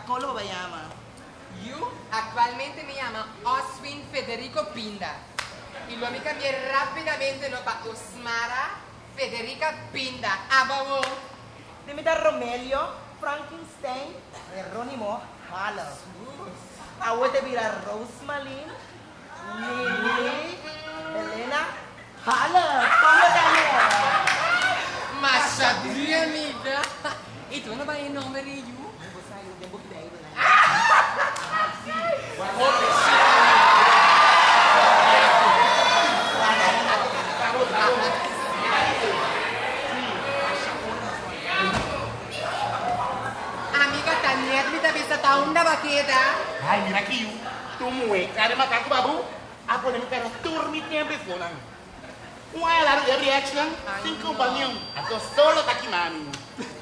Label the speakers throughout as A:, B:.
A: ¿Cómo me llama?
B: Yo actualmente me llamo Oswin Federico Pinda. Y lo me cambié rápidamente no para Osmara Federica Pinda. Ababo.
A: Dime da Romelio, Frankenstein, Jerónimo, Hala. Ahora te vira Rosemalin, Lily, Elena, Hala. ¿Cómo te
B: Machadinha, amiga. E tu não vai em nome de you? Amiga, tá nervi da vista tá onda baqueta.
C: Ai, mira aqui, tu mue, cara macaco babu, a pone mi cara turmi tempo fona. Um é lá de reaction, sem companhia, a tô solo tá aqui mami.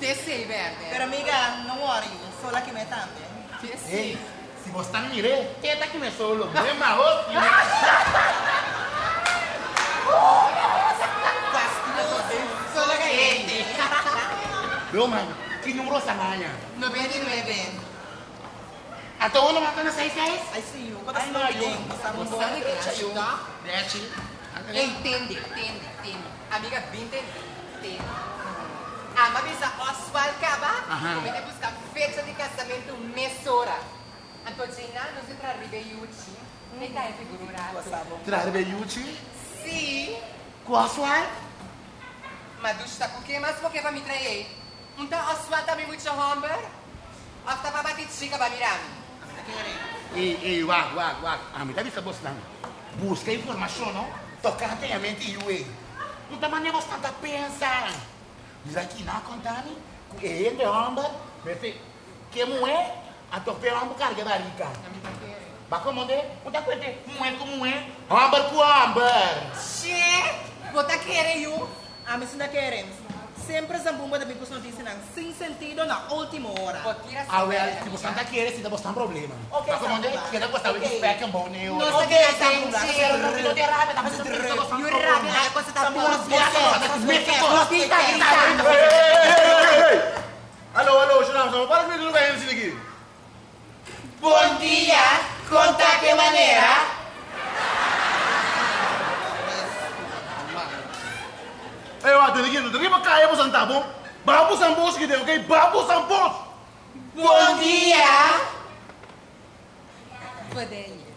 B: Te sei, verde.
A: Pero amiga, no worry, solo aquí me también.
B: Te
C: Ei,
B: sei.
C: Se você tá me mire, que aqui me solo, não é marro,
B: Solo caliente.
C: Meu mano, que número sanaya?
B: 99.
C: A to ano mata na 66?
A: I see you. ¿Cómo
C: Ay,
A: estás
C: no,
A: muy
C: yo-
A: bien? Estamos
B: sabe que
A: Echa you.
B: ajuda?
C: Deci.
B: Entende, entende, entende. Amiga, vinte, entende. Ama bisa Oswald Caba,
C: Aham.
B: como ele busca fecha de casamento mesora. Antonina, não se tra Ribeiucci, e tá é figurado.
A: Gostavo.
C: Trarbe Yuchi,
B: Sim,
C: Quaswal,
B: mas do está com que mais porque vai me trair? Então Oswald também muito homber? Ou tá para bater chica para mirar?
C: Ei, ei, wag, wag, wag. A mitad bisa bos lang. Busca informação, não? Tocar atentamente e ué. Não tá maneira você tanta pensa. Diz aqui na contani, ele de amba, vê que moé, a tope amba carga da rica. Ba como de? Não tá coente, moé com moé, amber com amber.
B: Che, você quer eu?
A: A mí sin querer. Sempre bomba de bicos notícias sem sentido na última hora.
C: Ah, well, se você não tá querendo, se você tá um problema.
A: Ok,
C: Ba como de?
A: Samba.
C: Que não gostava de
A: Ok.
C: spec um bom neo.
B: Não sei
A: Samba,
B: gente.
A: Samba.
C: Não tem raiva, tá fazendo isso, você
B: E o rápido, a coisa tá
D: hey! Alô, alô, Xanam, para que me lugar esse aqui.
B: Bom dia, conta que maneira?
D: Aqui, tem aqui para cair para sentar, bom? Babu Sambos tem, ok? Babu Sambos!
B: Bom dia! Poderia.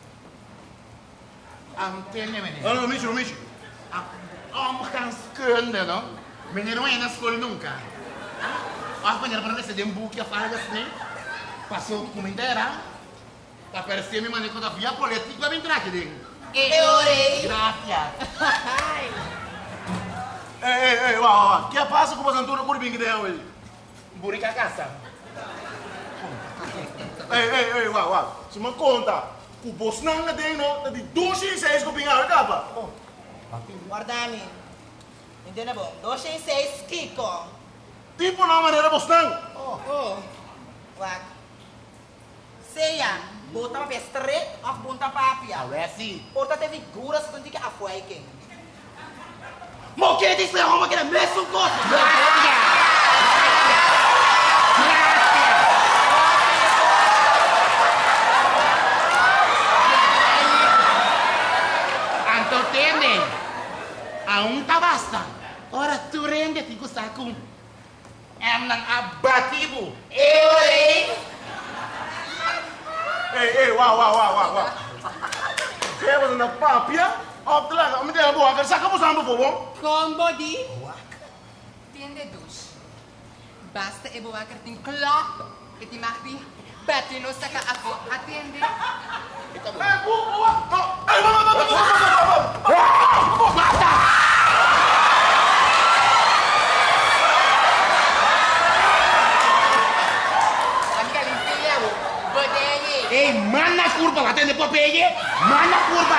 C: Antenne, menino.
D: Ah, não, Micho, Micho.
C: Om kan skunde, no? Meneer não é na escola nunca. Ah, meneer para receber um book a falar assim. Passou como inteira. Tá parecendo me maneco da via política vai entrar aqui dentro.
B: Eu orei.
C: Graças.
D: Ei, ei, ei, ó, ó, que passa com o Santura Curibim que tem hoje?
C: Burica caça.
D: Ei, ei, ei, ó, ó, se me conta, o na tem, no, de 206 com o pingal, capa?
A: Guardami. Entende bom? 206 Kiko.
D: Tipo na maneira Bosnang.
A: Oh. Wag. Seya, bota uma vez straight of bunta papia.
C: É assim.
A: Porta te figuras quando que afuaiken.
C: Mo que diz é uma que é mesmo gosto. Graças. Antotene, aún tá basta. Ora tu rende ti gusta com em nang abatibo. Eu orei.
D: Ei, ei, uau, uau, uau, uau, uau. Você vai na papia? Ó, tá lá, me deu a boa, que saca o Sambo, por bom?
B: Combo di tende dus. Basta e boa que tem klop que te marti. Bate no saca afo atende.
D: Ei, boa, boa, boa. Ei, vamos, vamos, vamos, vamos, vamos, vamos.
B: Amiga limpia o. Poderia.
C: Ei, mana curva, atende Popeye. Mana curva.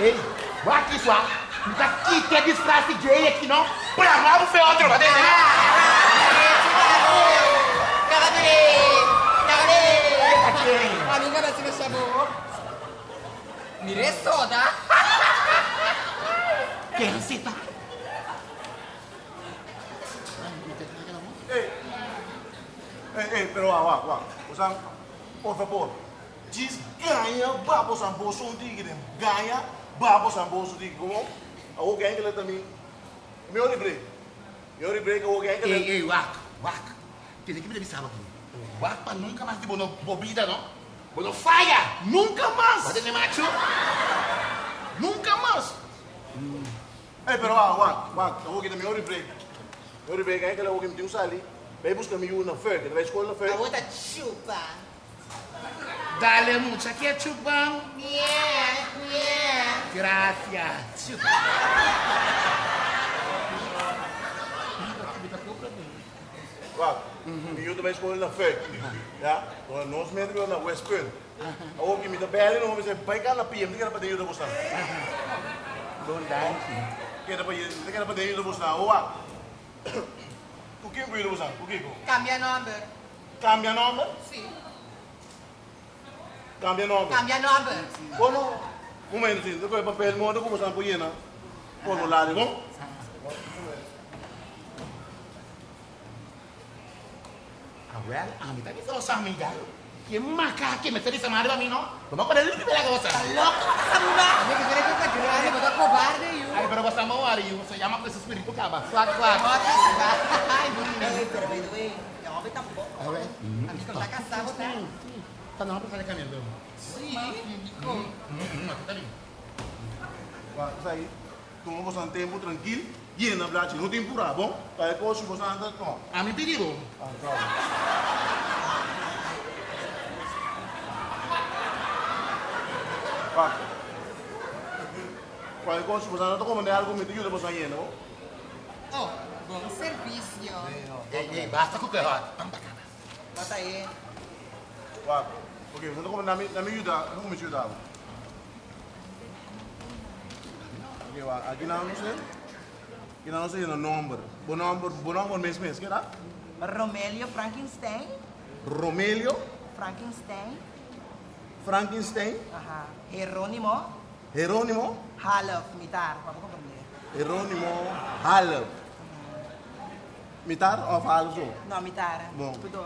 C: Ei, vai aqui só. Não tá aqui, tem disfarce gay aqui não. Pra lá o atender. Tá aqui.
B: Amiga, você me chamou. Mire soda.
C: Quem cita?
D: Eh, eh, pero wa, wa, wa. Por favor. Diz ganha babo san bolso um tigre. Ganha babo san bolso tigre. Como? Ako ganha que ele também. Meu libre. Meu libre que eu ganha que
C: Ei,
D: ele.
C: ei, Wak, Wak. Tem que me avisar aqui. Wak para nunca mais de bono bobida, não? Bono falha!
D: Nunca mais.
C: Pode ser macho? Nunca mais!
D: Eh, pero wa, wa, wa. Ako kita meu libre. Meu libre ganha que ele ako kita usali. Vai buscar mi una fer, que vai escola na fer.
A: A outra chupa.
C: Dale mucha ketchup, bang.
A: Yeah, yeah.
C: Gracias. Chupa.
D: Wa. Mi una vai escola na fer. Ja? Dan nós metro na West Point. Ako kita mita bellen om we pai kan na PM, kita pa de yuda buscar.
C: Don't die.
D: Kita pa kita pa de yuda buscar. Wa. O que eu usar? O que?
B: Cambia number.
D: Cambia nome?
B: Sim.
D: Cambia nome.
B: Cambia number.
D: Como? Um momentinho, depois o papel moda como está apoiando. Como lá, não?
C: Ah, well, a mí también se lo sabe, ya. ¿Quién más caja que me está diciendo a mí, no? Vamos a poner el la cosa.
A: Louco, samba.
B: Amigo, tú eres tanta grande, botou cobarde, you.
C: Ay, pero vas a mover y se llama con ese espíritu caba. Fuck, fuck.
B: Menina.
A: Ei, pero by the way, é tá bom.
C: A ver.
B: Tá caçado, tá?
C: Está no, para caminhando.
B: Sim. Como?
C: Está bien.
D: Vai, isso aí. Tu não gostar tempo tranquilo. E na verdade, não tem pura, bom? Para depois, se você anda, toma.
C: A mi pedido.
D: Ah, calma. Vai. Para depois, se você anda, como é algo, me ajuda você aí, não?
B: Oh, bom serviço.
C: Ei, ei, basta com o perro. Vamos pra cá.
A: Bota aí.
D: Vai. Ok, você anda como na minha ajuda, como me ajuda? Ok. Aqui não, não sei. Aqui não sei o número. Bom número, bom número mesmo, mesmo, que era?
A: Romelio Frankenstein.
D: Romelio
A: Frankenstein.
D: Frankenstein,
A: Ajá. Jerónimo.
D: Jerónimo,
A: Halof, mitar.
D: Jerónimo Halle. Mitar of Halle zo?
A: Não, mitar.
D: Bom.
A: Tudo.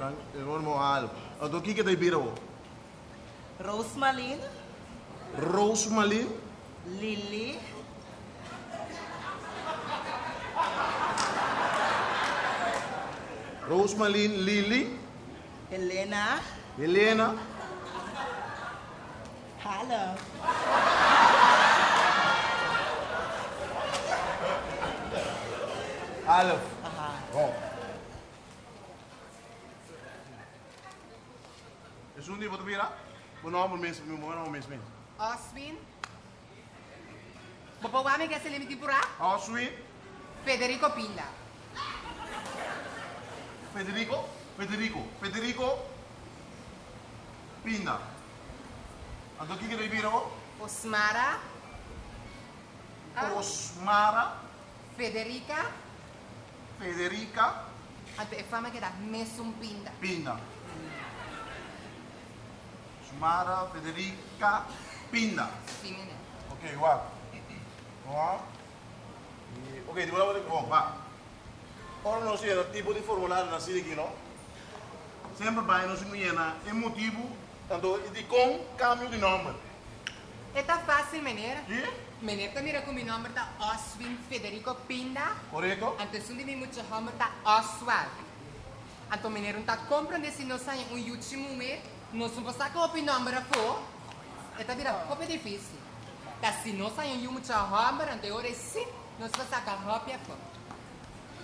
A: Tá.
D: Halle. Então, o que que tem biro?
A: Rosmalin.
D: Roosmalin,
A: Lily.
D: Roosmalin Lily,
A: Helena.
D: Helena,
A: Halof.
D: Halle.
A: Ajá.
D: Bom. Is um die wat bira? Bom nome mesmo, bom nome mesmo.
B: Oswin. Bopawami ka sa limiti pura?
D: Oswin,
B: Federico Pinda.
D: Federico, Federico, Federico Pinda. Então, o que que tem biro?
B: Osmara. Ah,
D: Osmara
B: Federica.
D: Federica
B: Ato e fama que da Mesum Pinda.
D: Pinda. Osmara Federica Pinda.
B: Sim, menina.
D: Ok, guau. Guau. E- Ok, di volevo dire, oh, va. Ora non si era tipo di formulario na sede aqui, no? Sempre vai, si muiena, é motivo, tanto di com cambio di nome.
B: E tá fácil, menina.
D: Sì?
B: Menina, tá mira com meu nome tá Oswin Federico Pinda.
D: Corretto?
B: Antes um de mim muito hammer tá Oswald. Anto menina tá compreendendo se não sai um último mês, não que o nome era for. E tá vira pouco difícil. Tá se não sai um muito ante ora sim, não se você que a roupa é for.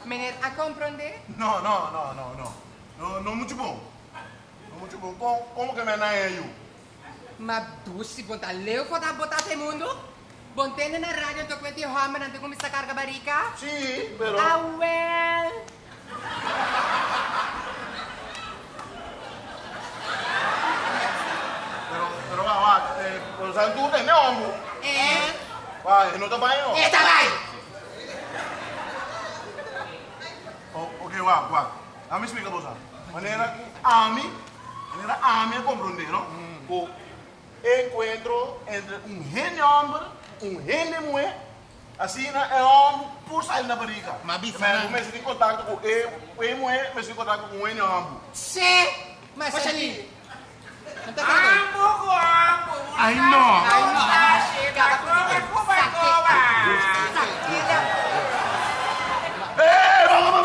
B: Menina, a compreender?
D: No, no, no, no, no. No, non molto buono. Non molto buono. Com, come che me ne io?
B: Mas dushi, bom tá leu for tá botar te mundo? Bom tende na rádio, tô com esse ante como essa carga barica?
D: Sì, però...
B: Ah, well.
D: Però, però va, va, eh, lo sai tu, te ne ho.
B: É.
D: Va, e non ti vai, no?
B: Eita, vai!
D: Oh, ok, va, va. A spiega cosa. Manera che ami, manera ami a comprendere, no? O encuentro entre un genio hombre, un genio mujer,
E: Assim, é um por sair na barriga.
D: Mas bisa,
E: Mas
D: né?
E: começa em contato com ele, ele mulher, mas em contato com ele, ambos.
B: Che! Mas ali. Não tá.
F: Ambo ambo.
D: Ai, não.
B: Ai, não.
F: Chega, cova, cova, cova.
E: Ei, vamos,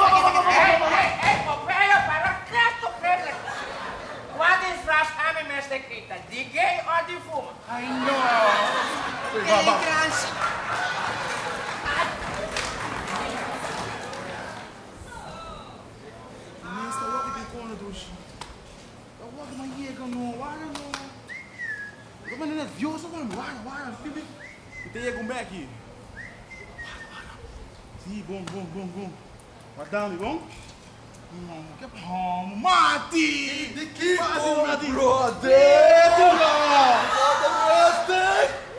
F: para. Wat is vraag aan de gay?
D: Ai, não.
E: Não chega, não, olha, não. Eu vou nervioso, mano, olha, olha, filho. Você chega um aqui. Sim, bom, bom, bom, bom. Madame, bom? Não, que bom, Mati! De que bom?
G: Brother! Brother!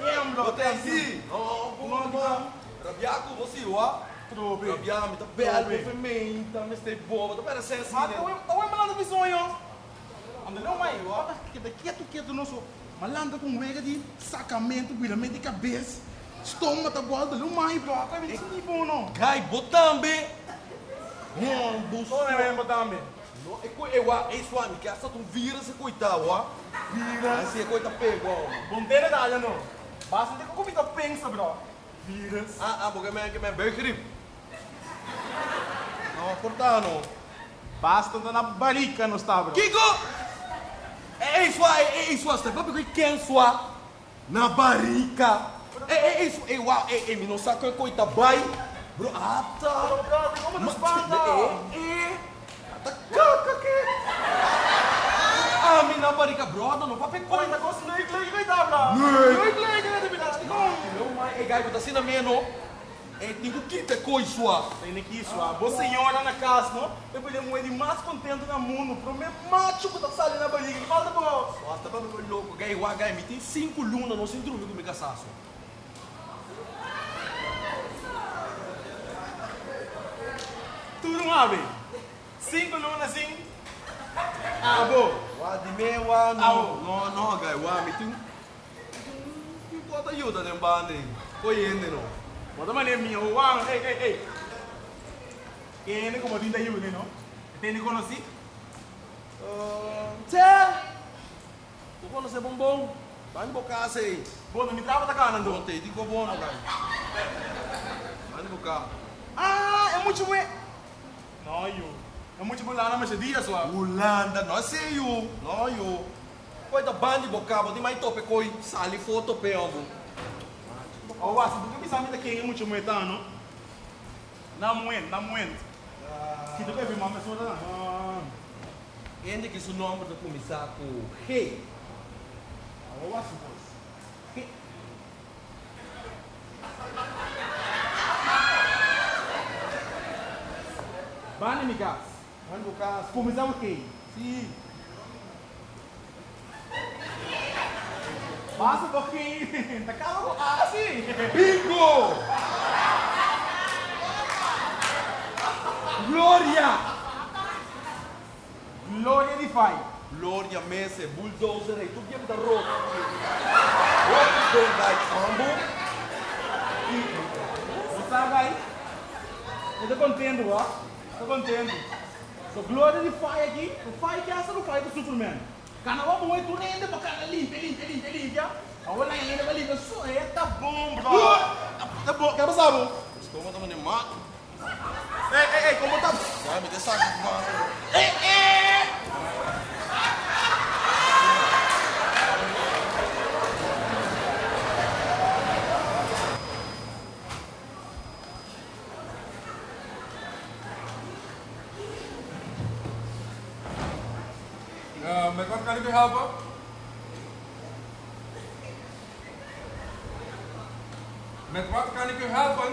E: É, bro,
G: Até assim! Oh, bom, bom! Rabiaco, você, ó!
E: Trobe.
G: Rabiami, tá belo, fermenta, mas tem boba, tá parecendo assim,
E: Mas
G: né?
E: eu eu malanda de sonho. Anda não mais, ó. Que daqui a quieto nosso malanda com mega de sacamento, viramento de cabeça. Estômago tá boa, não mais, bro. Tá vendo isso nem bom não.
G: Gai, botambe! Rombo,
E: Só não é mesmo também.
G: No, e co- eu, ah, ei, suami, que essa tu vira se coitado, ó!
E: Vira.
G: Assim, é coita pego, ó!
E: Bom ter da olha não. Basta ter que comida pensa, bro. Viras.
G: Ah, ah, porque me, que me bergrip! Não, cortando!
E: Basta andar na barica não está, bro.
G: Kiko! Ei, sua, ei, ei, sua, você vai quem sua? Na barica! Ei, ei, ei, sua, ei, uau, ei, ei, não sabe que coita vai? Bro, ah, tá!
E: Como
G: Mas,
E: nos banda?
G: eh, eh, tá caca que? Ah, me na barica, brother, não papai
E: Oi,
G: coita.
E: tá gostando de inglês, que tá, bro? Não, inglês, né, de verdade.
G: Não, mas, ei, gai, tá assim na minha, não? É, tem que quitar coisa.
E: Tem aqui, sua boa senhora na casa, não? Eu podia moer de mais contente no mundo. Pro meu macho que tá saindo na barriga. Falta, bro.
G: Nossa, tá pra me louco, gai, uau, gai, me tem cinco lunas, não se dormir com me casaço.
E: Tudo uma vez. Cinco lunas assim. Acabou.
G: Uau, de meia, uau,
E: Ah,
G: não, não, gai, uau, me tem um... Não importa ajuda, né, banda, Conhece, não?
E: Bota maneira minha. Uau, ei, ei, ei. Quem é como tinta ajuda, não? Tem conhecer?
G: Ah, Tchê! Tu conhece bombom? Vai me bocar aí.
E: Bom, não me trava da cara,
G: Não tem, digo bom, não, gai. Vai me bocar.
E: Ah, é muito bom. Não, eu. É muito bom lá na Mercedes, sua.
G: Holanda, não sei eu, não eu. Coisa bocaba, de mais tope coi, sali foto pe ambo.
E: Wasi, tu que sabe quem é muito bom, tá, não? Na moen, na moen. Se quer ver uma pessoa, tá? Ah.
G: Que su nome do começar com Hey.
E: Oh, wasi, pois. Bani, migas.
G: Vai bocar.
E: Começamos quem?
G: Sim.
E: Passa um pouquinho. Tá calmo? Ah, sim.
G: Bingo! Glória!
E: Glória de Pai.
G: Glória Messe, bulldozer, hey, tu game da rock. Rock do gai ambo.
E: Você vai? Eu tô contente, ó. Tô contente. So, glória de Pai aqui. O Pai que assa no Pai do Superman. Kana wa mo tu rende pa kana limpe limpe limpe limpe. Awala yang ende bali so é tá bom, bro. Tá bom, quer passar bom?
G: Estou mandando me mato.
E: Ei, ei, ei, como tá?
G: Vai me deixar com
E: Ei, ei!
H: Helpen? Met wat kan ik u helpen?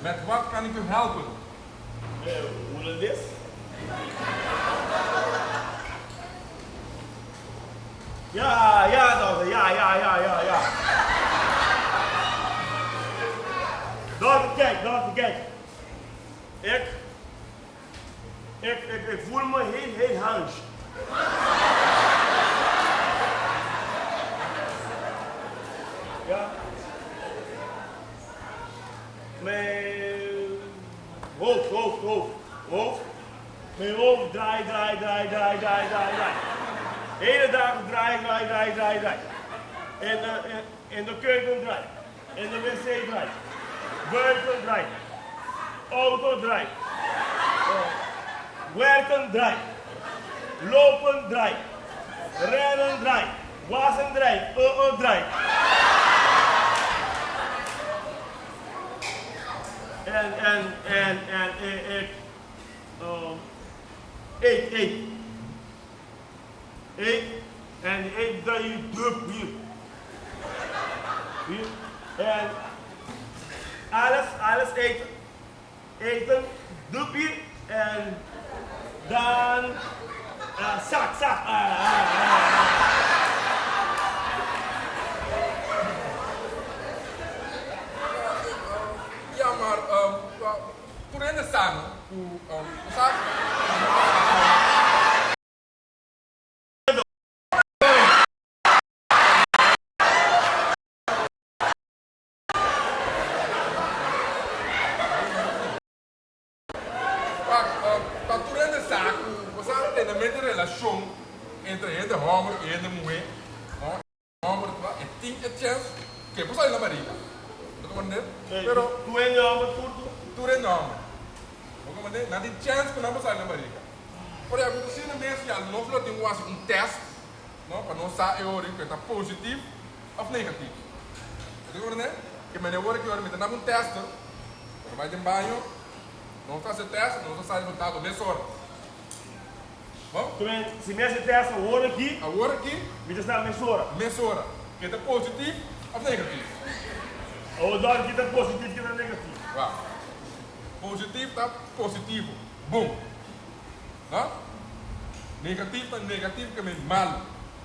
H: Met wat kan ik u helpen?
E: Ja.
H: Mijn hoofd, hoofd, hoofd, hoofd. Mijn hoofd draai, draai, draai, draai, draai, draai, draai. Hele dagen draai, draai, draai, draai, draai. En eh, de, de keuken draai. In de wc draai. Buiten draai. Auto draai. Eh, werken draai. Lopen draai. Rennen draai. Wassen draai. Uh, uh, draai. and and and and eight, eight, um, eight, eight, eight, and eight that you drop here. And alles, alles eten. Eten, drop hier and dan uh, zak, zak. Uh, ah, uh, ah,
I: uh. Ah, um, hoe staat Pak, um, dat toen in de zaak, we zaten sa euro kunt que positief positivo, negatief. negativo. hoor ne? Que me devo que me tenha um teste. Quando vai de banho, não faz teste, não sai resultado dessa hora. Bom?
H: Se me esse teste agora aqui,
I: agora aqui,
H: me está
I: mensura. Mensura. Que está positivo ou negativo?
H: O dor que está positivo que é negativo.
I: Vá. Positivo está positivo. Bom. Tá? Negativo está negativo que é mal.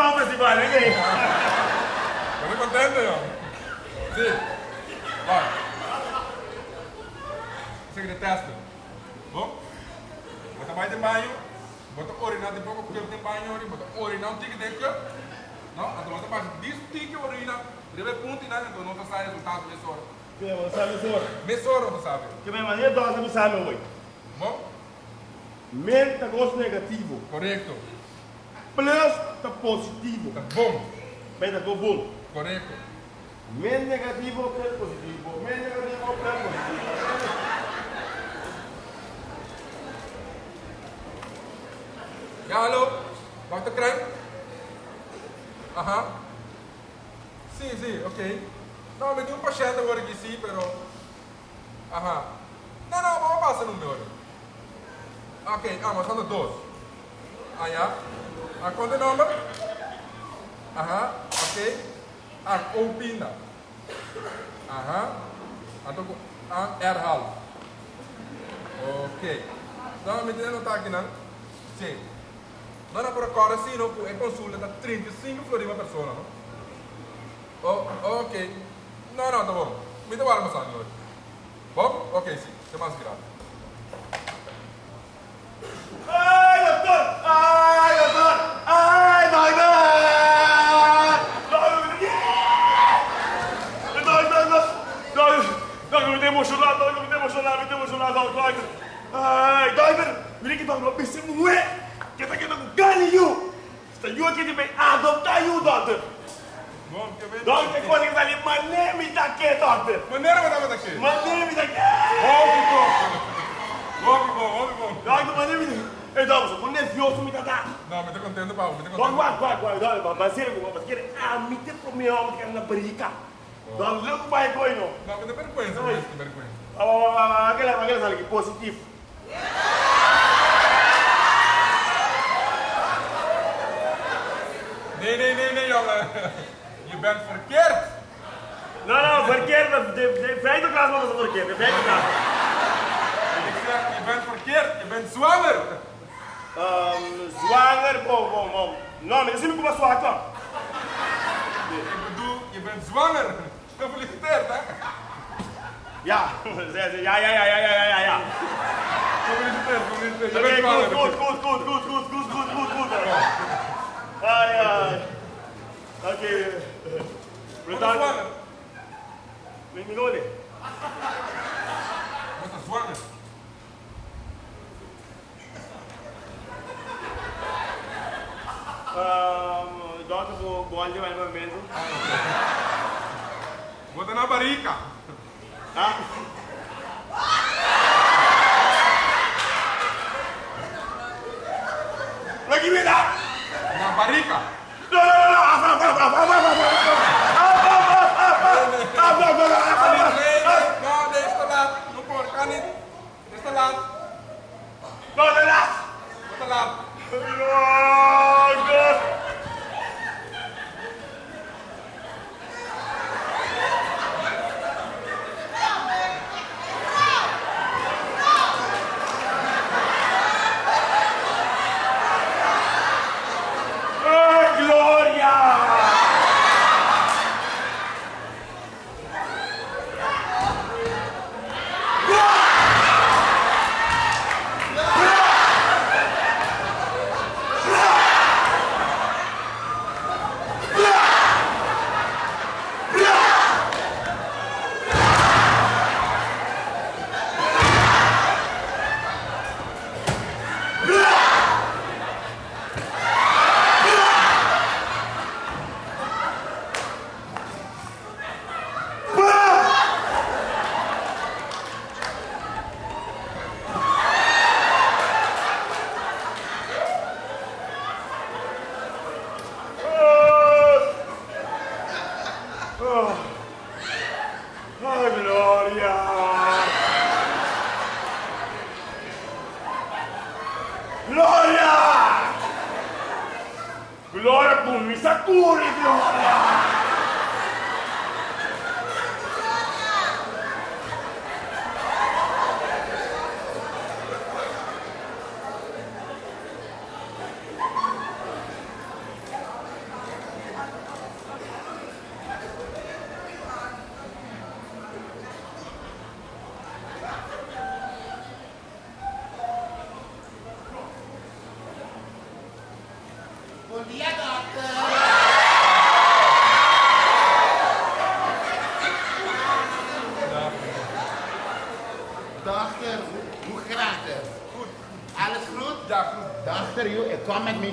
H: Só pra esse baile,
I: hein? Eu vou ó. Sim. Vai. Você que detesta? Bom? Vou trabalhar de banho. Bota orinar de pouco, porque tem banho ali. Bota orinar um tique de que. Não? Então bota mais diz tique orina. Deve ponto e nada, então não sai resultado nessa hora.
H: Que eu sabe só.
I: Nessa hora, você sabe.
H: Que minha mania dose não sabe hoje.
I: Bom?
H: Mente gosto negativo.
I: Correto.
H: Plus tá positivo.
I: Tá bom.
H: Mente go bom.
I: Correto.
H: Mente negativo plus positivo. Mente negativo plus positivo.
I: Ya, alô? Dr. Crime? Aham. Sim, sim, ok. Não, me deu um paciente agora aqui, sim, pero... Aham. Não, não, vamos passar no meu. Ok, ah, mas são dois. Ah, ja. Ah, quanto é o número? Aham, ok. Ah, opina. Aham. Ah, tô com... Ah. Ok. Não, me não tá não? Sim. Non è ancora sì, no, è consulta da 35 florima persona, no? Oh, ok. No, no, dopo. Mi devo armare, signore. Bom? Ok, sì, siamo aspirati.
H: Ai, dottor! Ai, dottor! Ai, dai, dai! Dai, dai, dai! Dai, dai, mi devo emocionar, dai, mi devo emocionar, mi devo emocionar, dai, dai! telling you. So you are getting me adotar of time, you daughter.
I: Doamne, te cozi
H: că zali, mă nemi dacă e toată. Mă nervă
I: dacă e. Mă nemi
H: dacă e.
I: Obi bom. Obi bom, obi bom.
H: Doamne, mă nemi dacă e. Ei, doamne, să pune fiul să mi tata.
I: Doamne, te contento, pau, te contento. Doamne,
H: guai,
I: guai,
H: guai, doamne, mă bazire cu mă, mă schiere, amite pro meu, mă care na brica. Doamne, logo vai coi, no.
I: Doamne, te vergonha, te vergonha.
H: Ah,
I: ah, ah,
H: aquela, aquela sala aqui, positivo.
I: Nee, nee, nee, nee, jongen. Je bent verkeerd.
H: Nou, nou, verkeerd. De, de, de vijfde klas was het verkeerd. De vijfde klas.
I: Ik zeg, je bent verkeerd. Je bent zwanger.
H: Um, zwanger, bom, bom, bom. Nou, maar je ziet me como zwaar kan.
I: Ik bedoel, je bent zwanger. Gefeliciteerd, hè?
H: Ja, zei ze. Ja, ja, ja, ja, ja, ja, ja.
I: Gefeliciteerd, gefeliciteerd. Je bent
H: goed,
I: zwanger.
H: goed, goed, goed, goed, goed, goed, goed, goed, goed. Ai, ai. Tá
I: aqui.
H: Vem Me
I: engole. Você
H: tá suando? Dota pro gole mais ou menos.
I: Bota na barica.
H: Tá? Look at
I: me now! barriga.
H: No, no, no, no, no, no, no.
I: Kan niet. Het is te laat. Wat te laat?
H: Wat
I: te laat?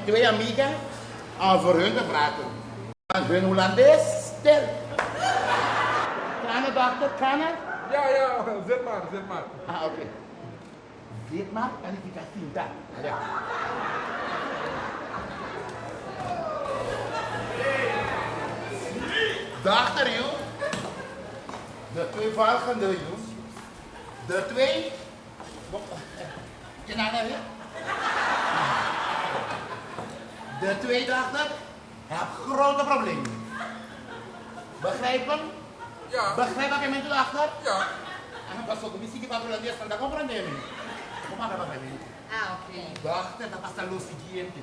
C: Twee amiga om voor hun te praten. Want hun Hollandees stil. Kan het, dochter? Kan het?
I: Ja, ja, zet maar, zet maar.
C: Ah, oké. Zit maar en ik ga zien dat. Ja. Dochter, joh. De twee volgende, joh. De twee... Je naar nou? De tweede achter heb grote problemen. Begrijpen?
I: Ja.
C: Begrijp ik de achter?
I: Ja.
C: En pas op, misschien kan ik het van de comprendeme. Kom maar, begrijpen.
B: Ah, oké.
C: Dachter, dat past al los siguiente.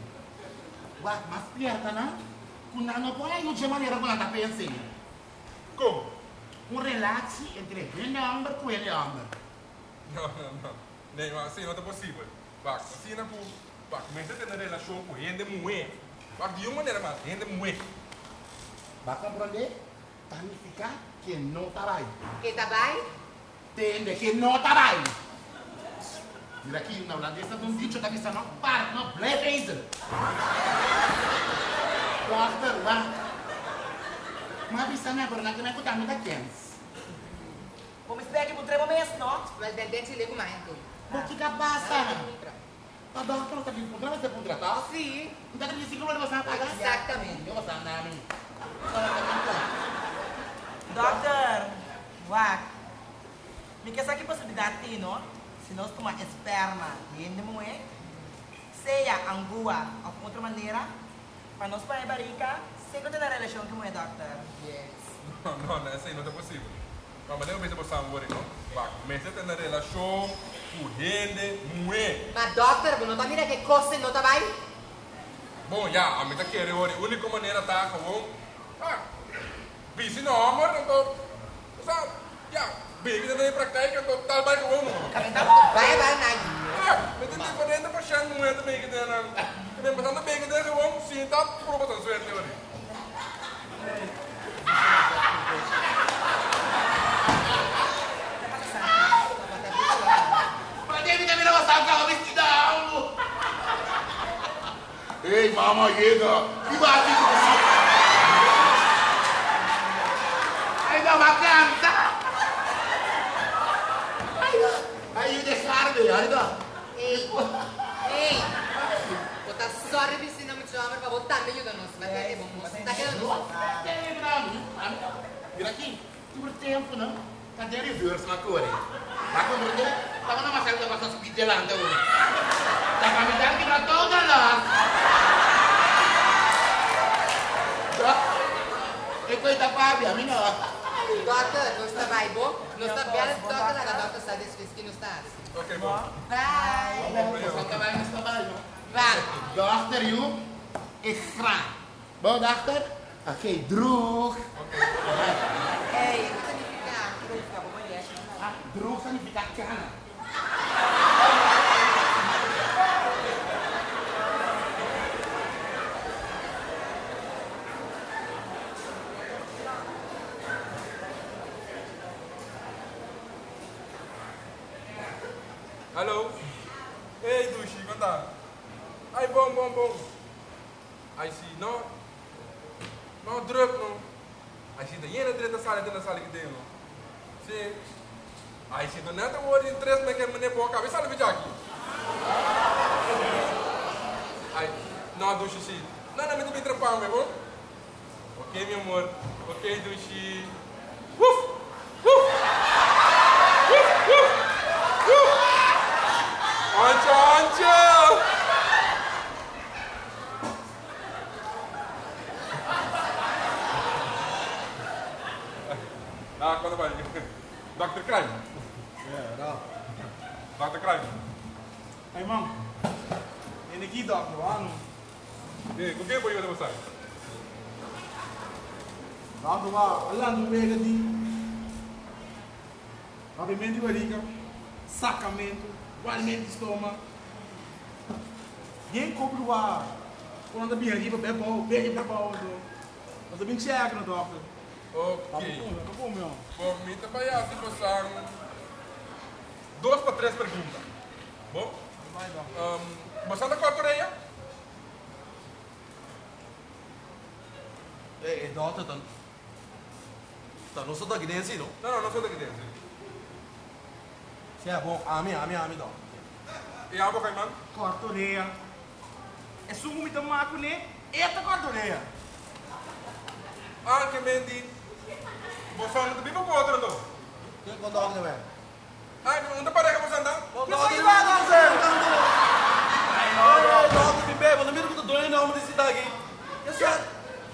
C: Wat, maar spierta, na? Kun dan op een uurtje manier op een pensing.
I: Kom.
C: Een relatie entre een ander en ander.
I: No, no, no. Nee, maar zie je wat possibel. Wacht, zie je dat Mas começa a ter uma relação com gente moe. Para de uma maneira mais, gente moe.
C: Vai compreender? ficar que não tá trabalha.
B: Que tá trabalha?
C: Tende que não tá trabalha. Mira aqui, na holandesa não é dicho da vista não para, não blefe ainda. Quarta lá. Mas a vista não é, é? por nada, não é por dar muita quente.
A: Vamos esperar que mudremos mesmo, não?
B: Mas dentro de lego mais. Então.
C: Por que que passa? Ah, Madame, kalau tadi programa saya pun
B: tidak
C: tahu. Si, kita kan disinggung oleh bahasa
B: apa?
C: Exactamente. Yo bahasa
A: nami. Doctor, wag. Mikasa que possibilidade, no? Se nós tomar é esperma, entende mo? Seja angua, ou de outra maneira, para nós para a barriga, que tem a relação com o doctor.
B: Yes.
I: Não, não, não, isso aí não é possível. Mas mas eu vejo você agora, não? Vai, começa a ter relação gente, mulher.
B: Mas, doctor, não tá mirando que coisa não tá vai?
I: Bom, já, a mim tá querendo, a única maneira tá com ah, busy no amor, então, sabe, já, bem que tem pratica, então, tal vai com o
B: Vai, vai, vai.
I: Ah, mas tem diferente para achar não é também que tem, não.
C: Não? Cadê a reverse na cor? Tá com dúvida? Tava na massagem da passar speed delante hoje. Tá pra me dar que pra toda lá. E coisa Fábio, a minha.
B: Doctor, não está vai bom? Não está bem, doctor, a doctor está desfez que não está.
I: Ok, bom.
B: Vai.
C: Só trabalho nesse trabalho.
B: Vai.
C: Doctor, you extra. Bom, doctor? Ok, drug.
A: Ei, o que significa? O que significa? Vou
C: Ah, drug significa cana.
I: Hallo? Hey, Dushi, quanto Ai, bom, bom, bom. Ai, sim, não. Não, druk, não. Ai, sim, daí é dentro da sala, dentro da sala que tem, não. Sim. Ai, sim, não é da hora de três, mas que é mané boa cabeça, sabe, aqui. Ai, não, Dushi, sim. Não, não, me também trampar, meu bom? Ok, meu amor. Ok, Dushi. Uf! Uf! Uf! Uf! Uf! Ancha, ancha! Ah, quando vai? Dr. Crime.
G: É, não.
I: Dr. Crime.
G: Hey, man. En aqui, doctor, ano.
I: Eh, foi você mostrar?
G: Doctor, lá, lá no meio de... Abrimento de barriga, sacamento, guarnimento de estômago. Quem compra o ar? Quando anda bem arriba, bem bom, bem bom. Mas eu bem chega, no doctor. Tá
I: Ok.
G: tá
I: me trabalhar se você duas para três perguntas. Bom? Um, você anda com a orelha?
G: Ei, doctor, tá... Tá, não sou daqui dentro, não?
I: Não, não, não sou daqui dentro.
G: Se é bom, ame, ame, ame, doctor.
I: E a água, Caimán?
G: Corta a orelha. É sumo me tomar com ele. Eita, corta a orelha.
I: Ah, que mendi. Você anda bem para o outro, não? Não parece que você anda?
G: Não, sai lá, não, Zé. Ai, não, não, me bebe, não me do doente, não, desse daqui. Isso é...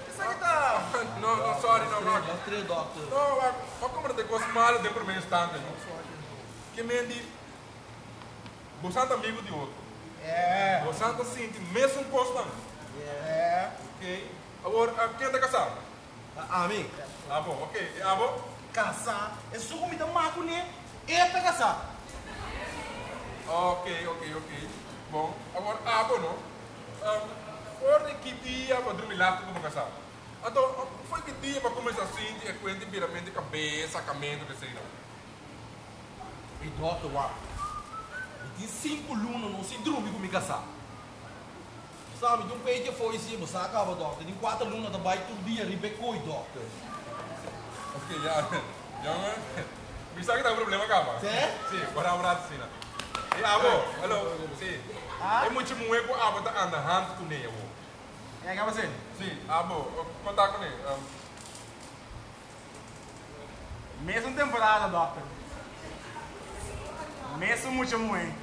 G: Isso aqui tá...
I: Não, não, sorry, não, não.
G: Três, três, doctor.
I: Não, mas como de coisa mal dentro do meu instante, não? Que mendi. Você anda amigo de outro.
G: É,
I: Você anda sente mesmo constante.
G: é.
I: Ok? Agora, quem está casado?
G: Ah,
I: Ah, bom, ok. E a avó?
G: caçar. É sumo me tomar com ele. Eita, caçar.
I: Ok, ok, ok. Bom, agora, a avó não. Um, Orde que dia para dormir lá como casado? Então, foi que dia para começar assim, de quente, viramento de cabeça, sacamento, que sei não.
G: E doctor, uau. E tem cinco alunos, não se dorme com me caçar. Sabe, de um peito que foi assim, você acaba, doctor. Tem quatro alunos também, todo dia, ribecou, doctor.
I: Ok, já. Já, me sabe que tá um problema? Sim, agora um rato, sim. né? E a avó, hello, sim. É muito muito com a avó tá andando, hand com ele, avó.
G: É, acaba sendo?
I: Sim, a avó, contar com ele. Um,
G: Mesma temporada, doctor.
E: Mesmo muito muito.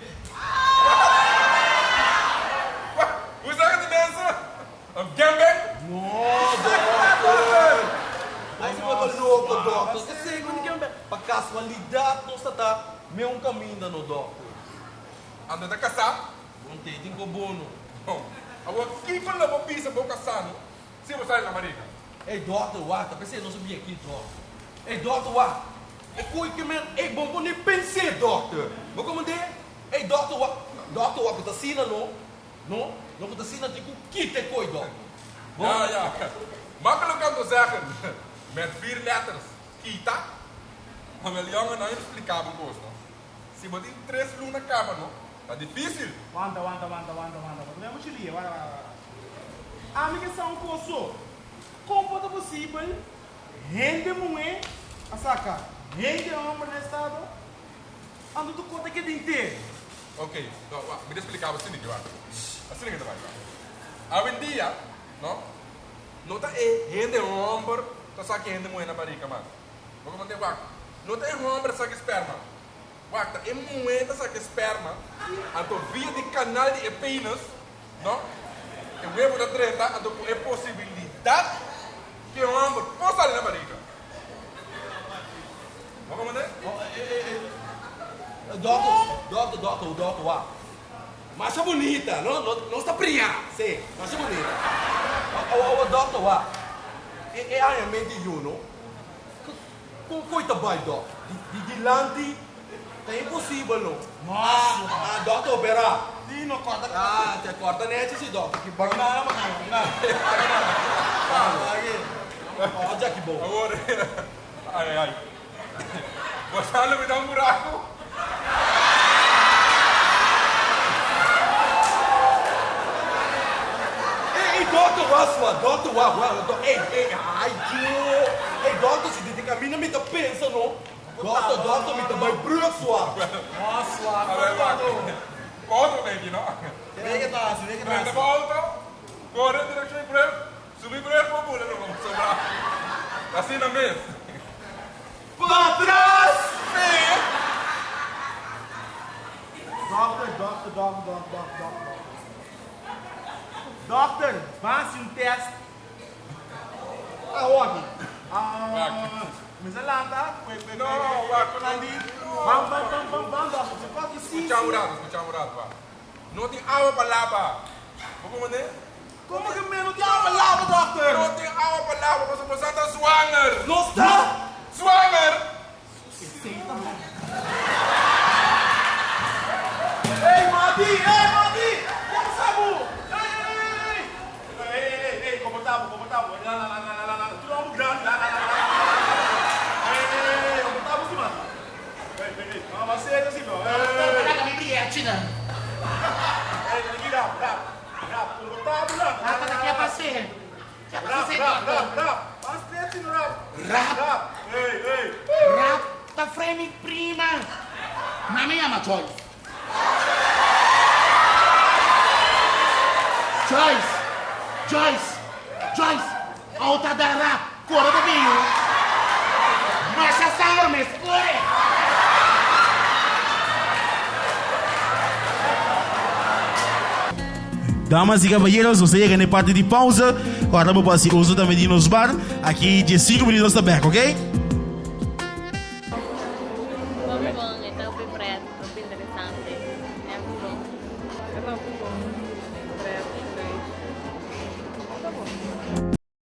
I: Hoe zeggen die mensen? Een gangbang?
G: Aí você vai louco, doutor. Você segundo que é para casualidade não está meu caminho no doutor.
I: Anda da caçar?
G: Não tem tem bono.
I: Bom, agora quem lá para pisa para caçar? Se você sai na marica.
G: Ei, doutor, tá pensando não sabia aqui, doutor. Ei, doutor, uá. É coi que men, ei, bom, nem pensei, doutor. Vou comandar? Ei, doutor. Doutor, uá, que tá sina, não? Não? Que tá sina, tem que kite coi, doutor.
I: Ja, ja. Makkelijk om te zeggen. Met vier letters. Kita. Maar wil jongen nou explicável gosto. Se você tem três lunas na cama, não? Tá difícil.
E: Wanda, wanda, wanda, wanda, wanda. Te ligar, vai, vai, vai. A minha são coço. Como pode possível? Rende mulher, a saca. Rende homem no estado. Ando tu conta que inteiro.
I: Ok, wa, me explicar assim, vai. Assim que vai. Hoje em dia, não? Não tá é rende homem, tá só que rende mulher na barriga, mano. Vou mandar wa. Não tem homem só que esperma. Tá é tá só que esperma. Então via de canal de penis, não? Eu vejo da treta, então é possibilidade que o homem possa sair na barriga. Vamos mandar?
G: Doutor, doutor, doutor, doutor, uá. Marcha bonita, não, não, não está fria, sim, marcha bonita. O, o, o doutor, uá. É, é realmente you, não? Com coisa vai, doutor. De, de dilante, é impossível, não?
E: Nossa.
G: Ah, ah, doutor, opera.
E: Sim, não corta.
G: Ah, te corta net esse doutor. Que bom.
E: Não, não, não.
G: Ah. Olha que bom.
I: Agora, ai, ai. Você não me dá um buraco?
G: Sua, doutor, uá, uá, doutor. Ei, ei, ai, tio. Ei, doutor, se tem caminho, me dá pensa, não? Me dá vai bruxo, sua.
E: Nossa,
I: A ver, vai. Conta bem aqui, não?
E: Vem que tá, vem que
I: Prende
E: tá.
I: volta. Corre direção em breve. Subir bula, não vamos sobrar. Assim na mesa.
G: Pra trás!
E: Doctor, doctor, doctor, doctor, doctor. Doctor, passe um teste. Aonde? Ah, mas é lá, tá?
I: Não, vai, quando
E: Ali. Vamos, vamos, vamos, vamos, vamos, doctor. Você pode sim,
I: Escucha
E: sim.
I: murado, escucha murado, va. Não tem água para lavar. Vamos mandar?
E: Como que menos de água lava, doctor?
I: Não tem água para lavar, você pode estar zwanger.
G: Não está!
I: Zwanger!
E: Ei, Madi! Ei, Madi! Como sabu? Ei, ei, ei, ei! Ei, ei, ei, como tá, como tá? Lá, lá, lá, lá, lá, lá. Tu é um grande, lá, lá, lá, lá. Ei, ei, ei, como tá, você, mano? Ei, ei, ei, não, mas é assim, não. Ei,
C: Caraca, me bilhete, né?
E: ei, ei, aqui, rap, rap. Rap, como tá, mano?
C: Rapa daqui é pra ser. Que é pra
E: Rap,
C: ser,
E: rap,
C: doutor.
E: rap, rap. Faz frente no rap.
C: Rap.
E: Rap. Ei, ei.
C: Rapa frame prima. Mami ama Joyce. Joyce. Joyce. Joyce. Alta da rap. Cora do vinho. Marcha sangue, me escure.
J: Damas e cavalheiros, você chega na parte de pausa. Agora vamos para o uso da Medinos Bar. Aqui de 5 minutos back, ok?